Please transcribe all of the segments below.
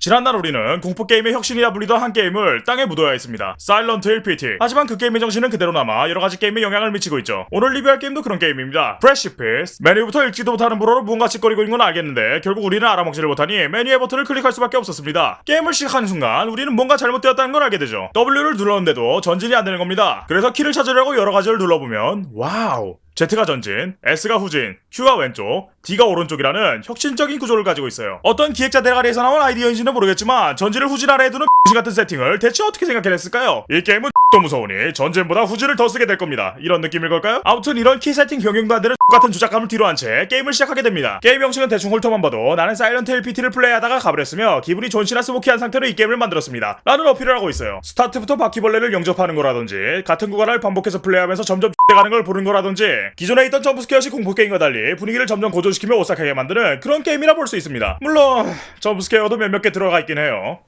지난날 우리는 공포게임의 혁신이라 불리던 한 게임을 땅에 묻어야 했습니다. Silent Hill PT. 하지만 그 게임의 정신은 그대로 남아 여러가지 게임에 영향을 미치고 있죠. 오늘 리뷰할 게임도 그런 게임입니다. Precipice. 메뉴부터 읽지도 못하는 불어로 무언가 지껄이고 있는 건 알겠는데 결국 우리는 알아먹지를 못하니 메뉴의 버튼을 클릭할 수밖에 없었습니다. 게임을 시작하는 순간 우리는 뭔가 잘못되었다는 걸 알게 되죠. W를 눌렀는데도 전진이 안 되는 겁니다. 그래서 키를 찾으려고 여러 가지를 눌러보면 wow. Z가 전진, S가 후진, Q가 왼쪽, D가 오른쪽이라는 혁신적인 구조를 가지고 있어요. 어떤 기획자 대가리에서 나온 아이디어인지는 모르겠지만 전진을 후진 아래에 두는 X 같은 세팅을 대체 어떻게 생각해냈을까요? 이 게임은 또 무서우니 전진보다 후진을 더 쓰게 될 겁니다. 이런 느낌일 걸까요? 아무튼 이런 키 세팅 변경도 안 되는 같은 조작감을 뒤로 한 채 게임을 시작하게 됩니다. 게임 형식은 대충 훑어만 봐도 나는 Silent Hill PT를 플레이하다가 가버렸으며 기분이 존시나 스모키한 상태로 이 게임을 만들었습니다. 라는 어필을 하고 있어요. 스타트부터 바퀴벌레를 영접하는 거라든지 같은 구간을 반복해서 플레이하면서 점점 X돼가는 걸 보는 거라든지 기존에 있던 jump scare식 공포게임과 달리 분위기를 점점 고조시키며 오싹하게 만드는 그런 게임이라 볼 수 있습니다. 물론 jump scare도 몇몇 개 들어가 있긴 해요.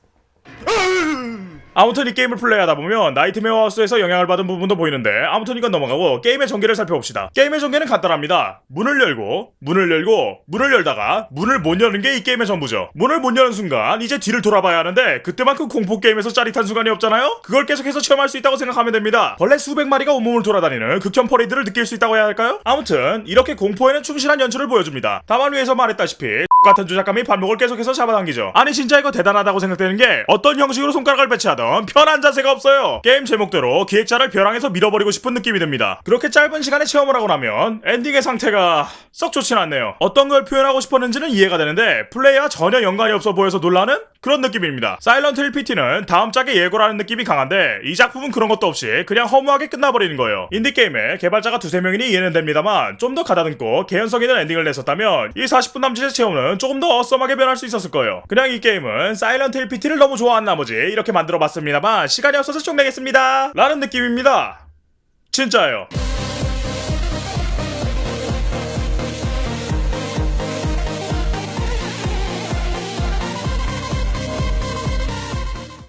아무튼 이 게임을 플레이하다 보면 Nightmare House에서 영향을 받은 부분도 보이는데 아무튼 이건 넘어가고 게임의 전개를 살펴봅시다. 게임의 전개는 간단합니다. 문을 열고 문을 열고 문을 열다가 문을 못 여는 게 이 게임의 전부죠. 문을 못 여는 순간 이제 뒤를 돌아봐야 하는데 그때만큼 공포 게임에서 짜릿한 순간이 없잖아요. 그걸 계속해서 체험할 수 있다고 생각하면 됩니다. 벌레 수백 마리가 온몸을 돌아다니는 극혐 퍼레이드를 느낄 수 있다고 해야 할까요? 아무튼 이렇게 공포에는 충실한 연출을 보여줍니다. 다만 위에서 말했다시피 같은 조작감이 발목을 계속해서 잡아당기죠. 아니 진짜 이거 대단하다고 생각되는 게 어떤 형식으로 손가락을 배치하던 편한 자세가 없어요. 게임 제목대로 기획자를 벼랑에서 밀어버리고 싶은 느낌이 듭니다. 그렇게 짧은 시간에 체험을 하고 나면 엔딩의 상태가 썩 좋진 않네요. 어떤 걸 표현하고 싶었는지는 이해가 되는데 플레이와 전혀 연관이 없어 보여서 놀라는 그런 느낌입니다. Silent Hill PT는 다음 작의 예고라는 느낌이 강한데 이 작품은 그런 것도 없이 그냥 허무하게 끝나버리는 거예요. 인디게임의 개발자가 두세 명이니 이해는 됩니다만 좀 더 가다듬고 개연성 있는 엔딩을 냈었다면 이 40분 남짓의 체험은 조금 더 awesome하게 변할 수 있었을 거예요. 그냥 이 게임은 Silent Hill PT를 너무 좋아한 나머지 이렇게 만들어 봤습니다만 시간이 없어서 좀 내겠습니다. 라는 느낌입니다. 진짜예요.